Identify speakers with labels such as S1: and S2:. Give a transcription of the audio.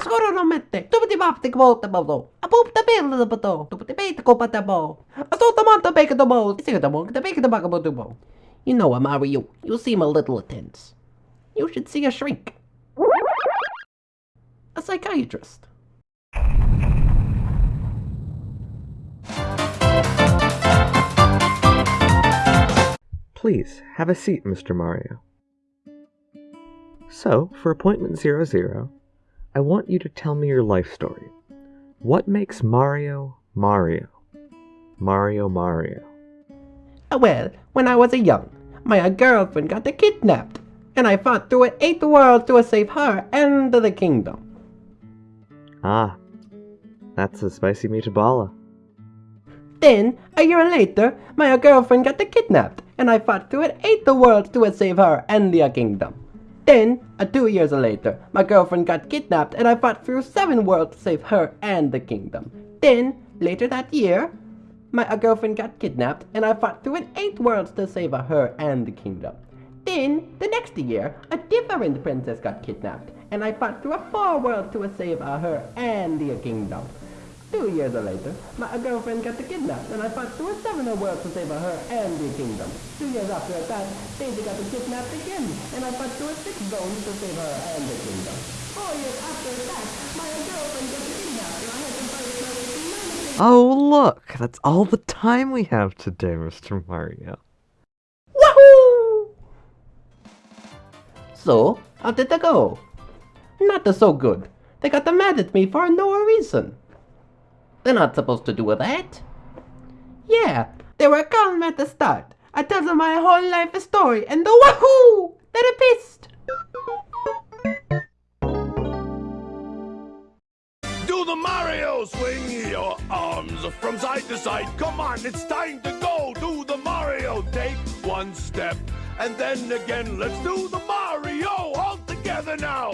S1: Skoro no mette, tupiti vapti kvoota boto. A pupta pilla boto, tupiti peita kopata bo. A the bo, sika the bo, the beka the baka boto bo. You know, Mario, you seem a little tense. You should see a shrink. A psychiatrist.
S2: Please, have a seat, Mr. Mario. So, for appointment 00, I want you to tell me your life story. What makes Mario Mario? Mario Mario.
S1: Uh, Well, when I was a young, my girlfriend got kidnapped, and I fought through an eight worlds to save her and the kingdom.
S2: Ah, that's a spicy meatballa.
S1: Then, a year later, my girlfriend got kidnapped, and I fought through an eight worlds to save her and the kingdom. Then, uh, two years later, my girlfriend got kidnapped, and I fought through seven worlds to save her and the kingdom. Then, later that year, my uh, girlfriend got kidnapped, and I fought through an eight worlds to save her and the kingdom. Then, the next year, a different princess got kidnapped, and I fought through a four worlds to save her and the kingdom. Two years later, my girlfriend got kidnapped, and I fought through a seven worlds to save her and the kingdom. Two years after that, Daisy got kidnapped again, and I fought through a six zones to save her and the kingdom. Four years after that, my girlfriend got kidnapped, and I had to fight with her humanity.
S2: Oh, look, that's all the time we have today, Mr. Mario.
S1: Wahoo! So, how did that go? Not so good. They got mad at me for no reason. They're not supposed to do with that. Yeah, they were calm at the start. I told them my whole life story, and the wahoo! They're pissed.
S3: Do the Mario! Swing your arms from side to side. Come on, it's time to go. Do the Mario. Take one step and then again. Let's do the Mario all together now.